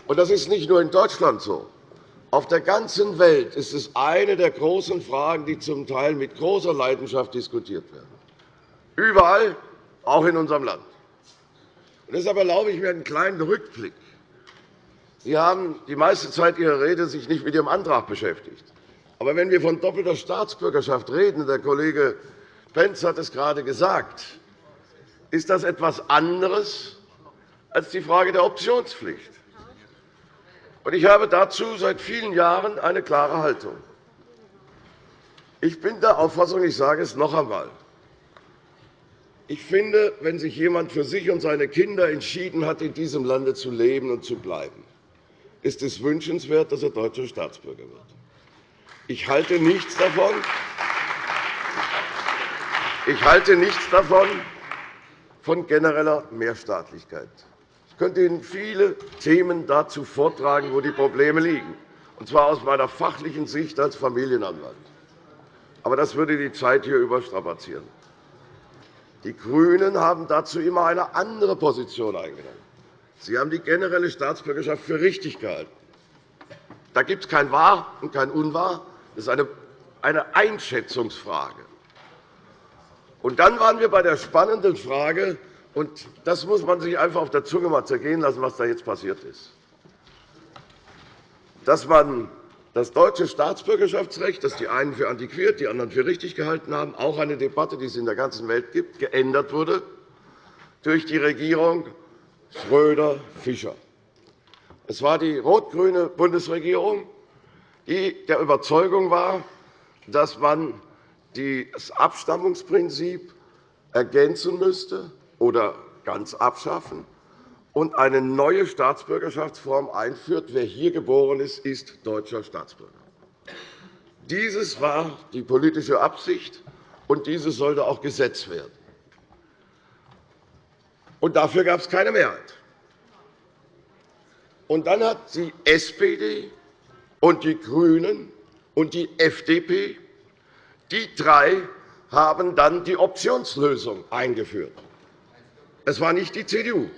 Das ist nicht nur in Deutschland so. Auf der ganzen Welt ist es eine der großen Fragen, die zum Teil mit großer Leidenschaft diskutiert werden. Überall, auch in unserem Land. Deshalb erlaube ich mir einen kleinen Rückblick. Sie haben die meiste Zeit Ihrer Rede sich nicht mit Ihrem Antrag beschäftigt. Aber wenn wir von doppelter Staatsbürgerschaft reden, der Kollege Pentz hat es gerade gesagt, ist das etwas anderes als die Frage der Optionspflicht. Ich habe dazu seit vielen Jahren eine klare Haltung. Ich bin der Auffassung, ich sage es noch einmal, ich finde, wenn sich jemand für sich und seine Kinder entschieden hat, in diesem Lande zu leben und zu bleiben, ist es wünschenswert, dass er deutscher Staatsbürger wird. Ich halte nichts davon, ich halte nichts davon von genereller Mehrstaatlichkeit. Könnte Ihnen viele Themen dazu vortragen, wo die Probleme liegen, und zwar aus meiner fachlichen Sicht als Familienanwalt. Aber das würde die Zeit hier überstrapazieren. Die GRÜNEN haben dazu immer eine andere Position eingenommen. Sie haben die generelle Staatsbürgerschaft für richtig gehalten. Da gibt es kein Wahr und kein Unwahr. Das ist eine Einschätzungsfrage. Und dann waren wir bei der spannenden Frage, und das muss man sich einfach auf der Zunge mal zergehen lassen, was da jetzt passiert ist, dass man das deutsche Staatsbürgerschaftsrecht, das die einen für antiquiert, die anderen für richtig gehalten haben, auch eine Debatte, die es in der ganzen Welt gibt, geändert wurde durch die Regierung Schröder-Fischer. Es war die rot-grüne Bundesregierung, die der Überzeugung war, dass man das Abstammungsprinzip ergänzen müsste oder ganz abschaffen und eine neue Staatsbürgerschaftsform einführt. Wer hier geboren ist, ist deutscher Staatsbürger. Dieses war die politische Absicht, und dieses sollte auch Gesetz werden. Und dafür gab es keine Mehrheit. Und dann hat die SPD und die GRÜNEN und die FDP die drei haben dann die Optionslösung eingeführt. Es war nicht die CDU.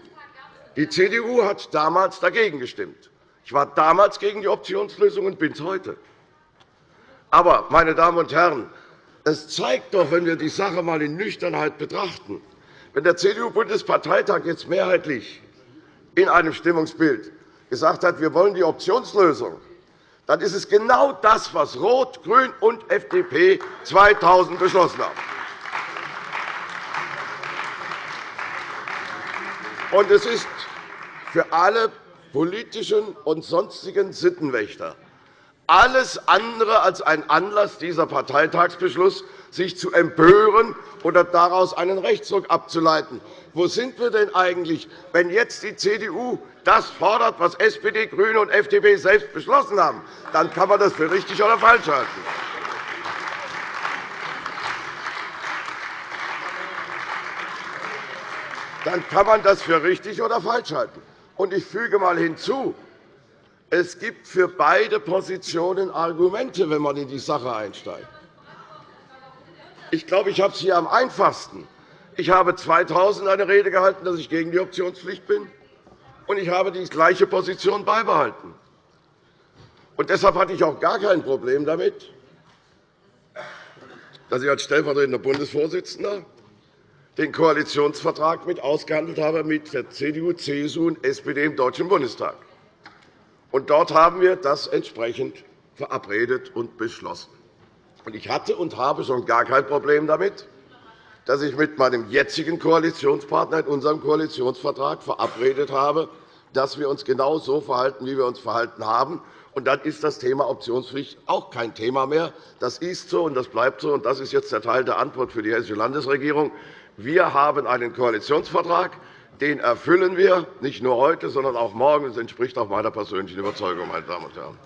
Die CDU hat damals dagegen gestimmt. Ich war damals gegen die Optionslösung und bin es heute. Aber, meine Damen und Herren, es zeigt doch, wenn wir die Sache einmal in Nüchternheit betrachten, wenn der CDU-Bundesparteitag jetzt mehrheitlich in einem Stimmungsbild gesagt hat, wir wollen die Optionslösung, dann ist es genau das, was Rot, Grün und FDP 2000 beschlossen haben. Und es ist für alle politischen und sonstigen Sittenwächter alles andere als ein Anlass, dieser Parteitagsbeschluss sich zu empören oder daraus einen Rechtsruck abzuleiten. Wo sind wir denn eigentlich, wenn jetzt die CDU das fordert, was SPD, GRÜNE und FDP selbst beschlossen haben? Dann kann man das für richtig oder falsch halten. Dann kann man das für richtig oder falsch halten. Und ich füge einmal hinzu, es gibt für beide Positionen Argumente, wenn man in die Sache einsteigt. Ich glaube, ich habe es hier am einfachsten. Ich habe 2000 eine Rede gehalten, dass ich gegen die Optionspflicht bin, und ich habe die gleiche Position beibehalten. Und deshalb hatte ich auch gar kein Problem damit, dass ich als stellvertretender Bundesvorsitzender den Koalitionsvertrag mit ausgehandelt habe mit der CDU, CSU und SPD im Deutschen Bundestag. Und dort haben wir das entsprechend verabredet und beschlossen. Ich hatte und habe schon gar kein Problem damit, dass ich mit meinem jetzigen Koalitionspartner in unserem Koalitionsvertrag verabredet habe, dass wir uns genau so verhalten, wie wir uns verhalten haben. Und dann ist das Thema Optionspflicht auch kein Thema mehr. Das ist so, und das bleibt so. Und das ist jetzt der Teil der Antwort für die Hessische Landesregierung. Wir haben einen Koalitionsvertrag. Den erfüllen wir, nicht nur heute, sondern auch morgen. Das entspricht auch meiner persönlichen Überzeugung, meine Damen und Herren.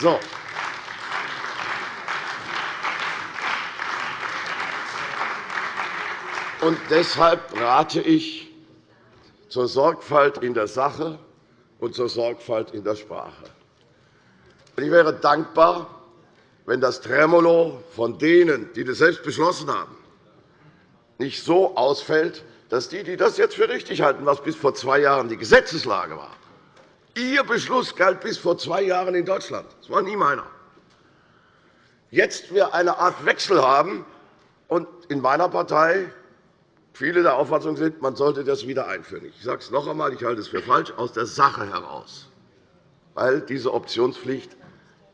So. Und deshalb rate ich zur Sorgfalt in der Sache und zur Sorgfalt in der Sprache. Ich wäre dankbar, wenn das Tremolo von denen, die das selbst beschlossen haben, nicht so ausfällt, dass die, die das jetzt für richtig halten, was bis vor zwei Jahren die Gesetzeslage war, Ihr Beschluss galt bis vor zwei Jahren in Deutschland. Das war nie meiner. Jetzt wir eine Art Wechsel haben und in meiner Partei viele der Auffassung sind, man sollte das wieder einführen. Ich sage es noch einmal, ich halte es für falsch, aus der Sache heraus, weil diese Optionspflicht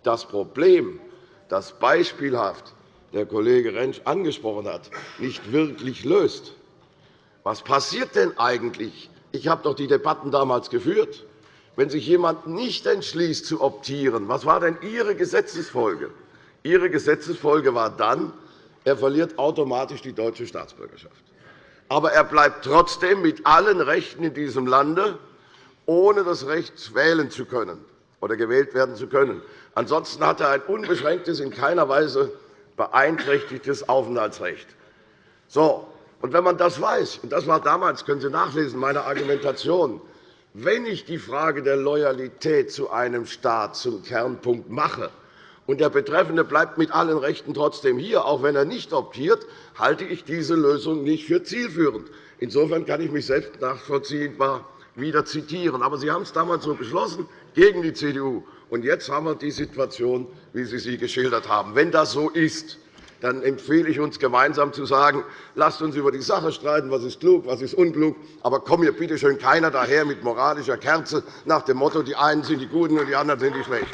das Problem, das beispielhaft der Kollege Rentsch angesprochen hat, nicht wirklich löst. Was passiert denn eigentlich? Ich habe doch die Debatten damals geführt. Wenn sich jemand nicht entschließt, zu optieren, was war denn Ihre Gesetzesfolge? Ihre Gesetzesfolge war dann, er verliert automatisch die deutsche Staatsbürgerschaft. Aber er bleibt trotzdem mit allen Rechten in diesem Lande, ohne das Recht wählen zu können oder gewählt werden zu können. Ansonsten hat er ein unbeschränktes, in keiner Weise beeinträchtigtes Aufenthaltsrecht. So, und wenn man das weiß, und das war damals, können Sie nachlesen, meine Argumentation, wenn ich die Frage der Loyalität zu einem Staat zum Kernpunkt mache, und der Betreffende bleibt mit allen Rechten trotzdem hier, auch wenn er nicht optiert, halte ich diese Lösung nicht für zielführend. Insofern kann ich mich selbst nachvollziehbar wieder zitieren. Aber Sie haben es damals so beschlossen, gegen die CDU. Und jetzt haben wir die Situation, wie Sie sie geschildert haben. Wenn das so ist, dann empfehle ich uns, gemeinsam zu sagen, lasst uns über die Sache streiten, was ist klug, was ist unklug, aber komm hier bitte schön keiner daher mit moralischer Kerze nach dem Motto, die einen sind die Guten und die anderen sind die Schlechten.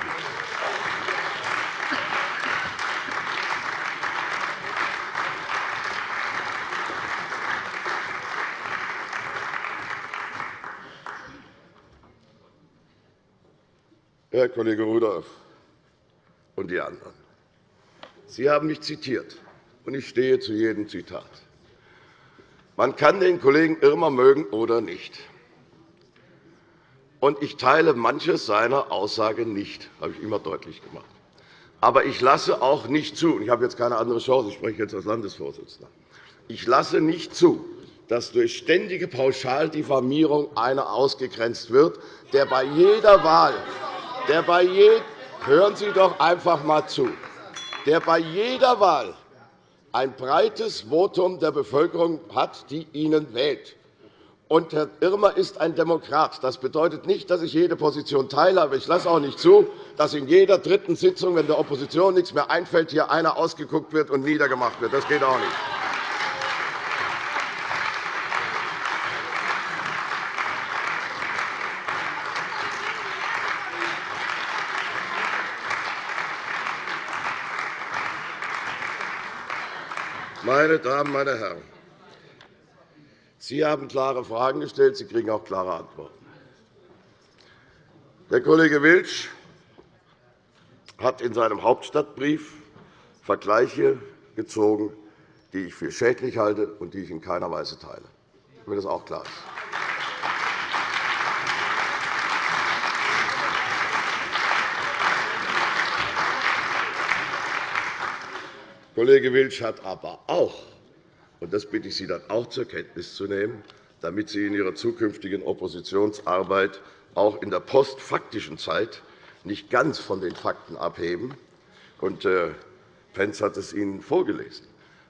Herr Kollege Rudolph und die anderen, Sie haben mich zitiert, und ich stehe zu jedem Zitat. Man kann den Kollegen Irmer mögen oder nicht. Und ich teile manches seiner Aussage nicht, das habe ich immer deutlich gemacht. Aber ich lasse auch nicht zu, und ich habe jetzt keine andere Chance, ich spreche jetzt als Landesvorsitzender, ich lasse nicht zu, dass durch ständige Pauschaldiffamierung einer ausgegrenzt wird, der bei jeder Wahl der bei Hören Sie doch einfach einmal zu. Der bei jeder Wahl ein breites Votum der Bevölkerung hat, die ihn wählt. Und Herr Irmer ist ein Demokrat. Das bedeutet nicht, dass ich jede Position teile, aber ich lasse auch nicht zu, dass in jeder dritten Sitzung, wenn der Opposition nichts mehr einfällt, hier einer ausgeguckt wird und niedergemacht wird. Das geht auch nicht. Meine Damen, meine Herren, Sie haben klare Fragen gestellt. Sie kriegen auch klare Antworten. Der Kollege Wilsch hat in seinem Hauptstadtbrief Vergleiche gezogen, die ich für schädlich halte und die ich in keiner Weise teile, damit das auch klar ist. Kollege Wilsch hat aber auch, und das bitte ich Sie dann auch zur Kenntnis zu nehmen, damit Sie in Ihrer zukünftigen Oppositionsarbeit auch in der postfaktischen Zeit nicht ganz von den Fakten abheben. Und äh, hat es Ihnen vorgelesen.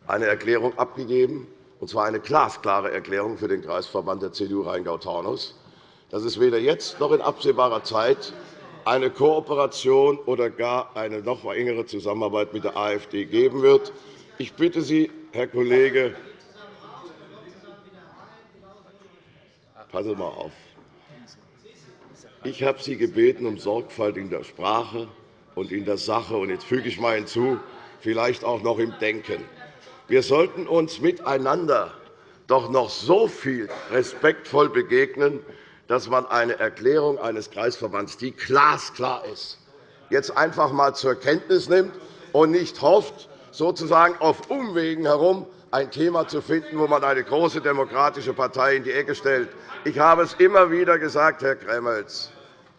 Eine Erklärung abgegeben, und zwar eine glasklare Erklärung für den Kreisverband der CDU Rheingau-Taunus, dass es weder jetzt noch in absehbarer Zeit eine Kooperation oder gar eine noch engere Zusammenarbeit mit der AfD geben wird. Ich bitte Sie, Herr Kollege, passen mal auf. Ich habe Sie gebeten um Sorgfalt in der Sprache und in der Sache, und jetzt füge ich mal hinzu, vielleicht auch noch im Denken. Wir sollten uns miteinander doch noch so viel respektvoll begegnen, dass man eine Erklärung eines Kreisverbands, die glasklar ist, jetzt einfach einmal zur Kenntnis nimmt und nicht hofft, sozusagen auf Umwegen herum ein Thema zu finden, wo man eine große demokratische Partei in die Ecke stellt. Ich habe es immer wieder gesagt, Herr Gremmels,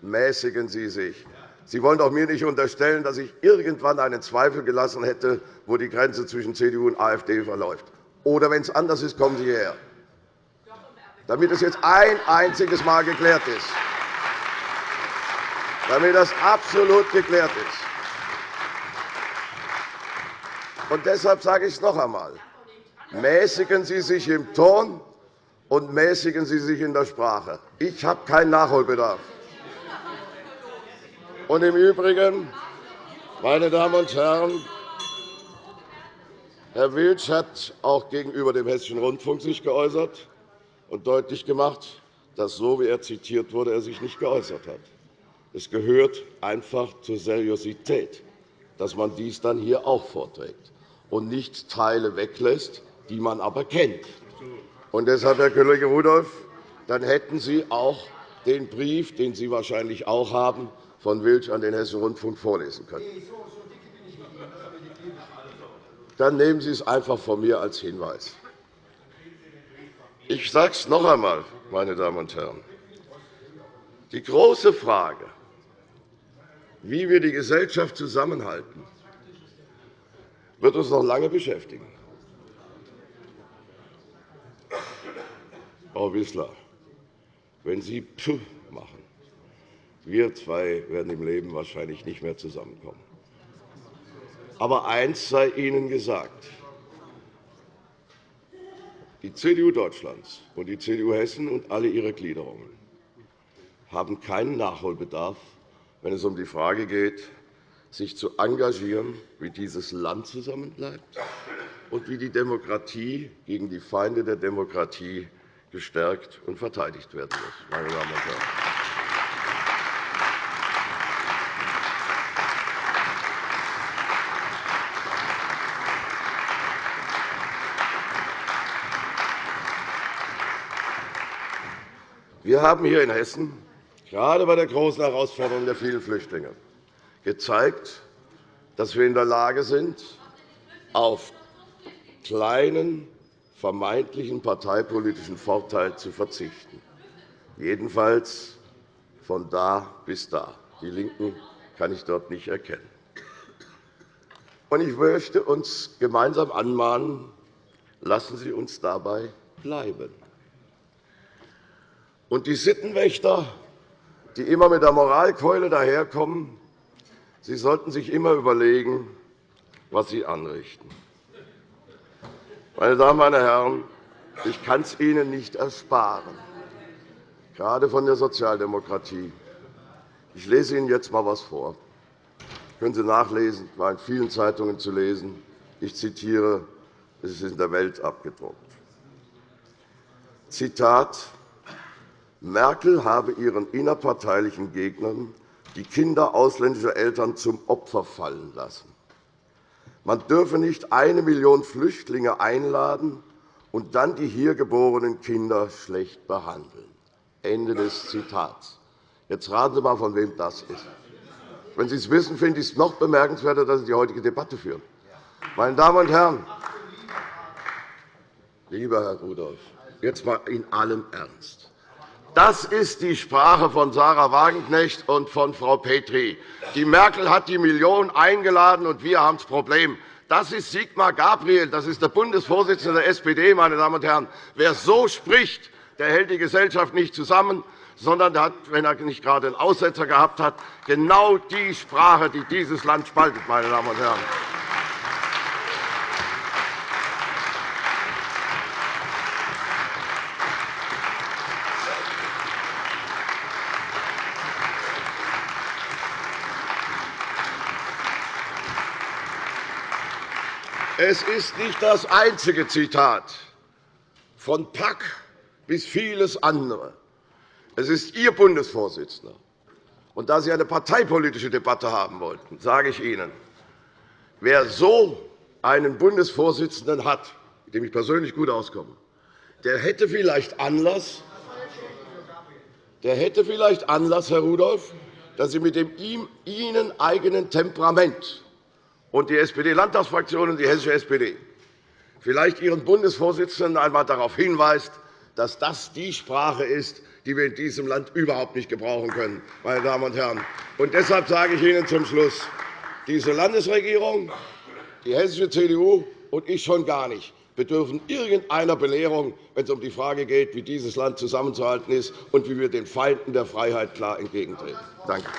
mäßigen Sie sich. Sie wollen doch mir nicht unterstellen, dass ich irgendwann einen Zweifel gelassen hätte, wo die Grenze zwischen CDU und AfD verläuft. Oder wenn es anders ist, kommen Sie hierher damit es jetzt ein einziges Mal geklärt ist. Damit das absolut geklärt ist. Und deshalb sage ich es noch einmal. mäßigen Sie sich im Ton und mäßigen Sie sich in der Sprache. Ich habe keinen Nachholbedarf. Und Im Übrigen, meine Damen und Herren, Herr Wilsch hat auch gegenüber dem Hessischen Rundfunk sich geäußert und deutlich gemacht, dass so, wie er zitiert wurde, er sich nicht geäußert hat. Es gehört einfach zur Seriosität, dass man dies dann hier auch vorträgt und nicht Teile weglässt, die man aber kennt. Und deshalb, Herr Kollege Rudolph, dann hätten Sie auch den Brief, den Sie wahrscheinlich auch haben, von Wilsch an den Hessischen Rundfunk vorlesen können. Dann nehmen Sie es einfach von mir als Hinweis. Ich sage es noch einmal, meine Damen und Herren. Die große Frage, wie wir die Gesellschaft zusammenhalten, wird uns noch lange beschäftigen. Frau Wissler, wenn Sie Puh machen, wir zwei werden im Leben wahrscheinlich nicht mehr zusammenkommen. Aber eins sei Ihnen gesagt. Die CDU Deutschlands und die CDU Hessen und alle ihre Gliederungen haben keinen Nachholbedarf, wenn es um die Frage geht, sich zu engagieren, wie dieses Land zusammenbleibt und wie die Demokratie gegen die Feinde der Demokratie gestärkt und verteidigt werden muss. Meine Damen und Herren. Wir haben hier in Hessen, gerade bei der großen Herausforderung der vielen Flüchtlinge, gezeigt, dass wir in der Lage sind, auf kleinen vermeintlichen parteipolitischen Vorteil zu verzichten, jedenfalls von da bis da. Die LINKEN kann ich dort nicht erkennen. Ich möchte uns gemeinsam anmahnen, lassen Sie uns dabei bleiben. Und die Sittenwächter, die immer mit der Moralkeule daherkommen, sie sollten sich immer überlegen, was sie anrichten. Meine Damen und Herren, ich kann es Ihnen nicht ersparen, gerade von der Sozialdemokratie. Ich lese Ihnen jetzt einmal etwas vor. Das können Sie nachlesen, es war in vielen Zeitungen zu lesen. Ich zitiere, es ist in der Welt abgedruckt. Zitat Merkel habe ihren innerparteilichen Gegnern die Kinder ausländischer Eltern zum Opfer fallen lassen. Man dürfe nicht eine Million Flüchtlinge einladen und dann die hier geborenen Kinder schlecht behandeln. Ende des Zitats. Jetzt raten Sie einmal, von wem das ist. Wenn Sie es wissen, finde ich es noch bemerkenswerter, dass Sie die heutige Debatte führen. Meine Damen und Herren, lieber Herr Rudolph, jetzt einmal in allem Ernst. Das ist die Sprache von Sarah Wagenknecht und von Frau Petri. Die Merkel hat die Millionen eingeladen, und wir haben das Problem. Das ist Sigmar Gabriel, das ist der Bundesvorsitzende der SPD. Meine Damen und Herren. Wer so spricht, der hält die Gesellschaft nicht zusammen, sondern hat, wenn er nicht gerade einen Aussetzer gehabt hat, genau die Sprache, die dieses Land spaltet. Meine Damen und Herren. Es ist nicht das einzige Zitat, von Pack bis vieles andere. Es ist Ihr Bundesvorsitzender. Und da Sie eine parteipolitische Debatte haben wollten, sage ich Ihnen, wer so einen Bundesvorsitzenden hat, mit dem ich persönlich gut auskomme, der hätte vielleicht Anlass, der hätte vielleicht Anlass, Herr Rudolph, dass Sie mit dem Ihnen eigenen Temperament und die SPD-Landtagsfraktion und die hessische SPD vielleicht Ihren Bundesvorsitzenden einmal darauf hinweist, dass das die Sprache ist, die wir in diesem Land überhaupt nicht gebrauchen können. Meine Damen und Herren. Und deshalb sage ich Ihnen zum Schluss, diese Landesregierung, die hessische CDU und ich schon gar nicht bedürfen irgendeiner Belehrung, wenn es um die Frage geht, wie dieses Land zusammenzuhalten ist und wie wir den Feinden der Freiheit klar entgegentreten. Danke.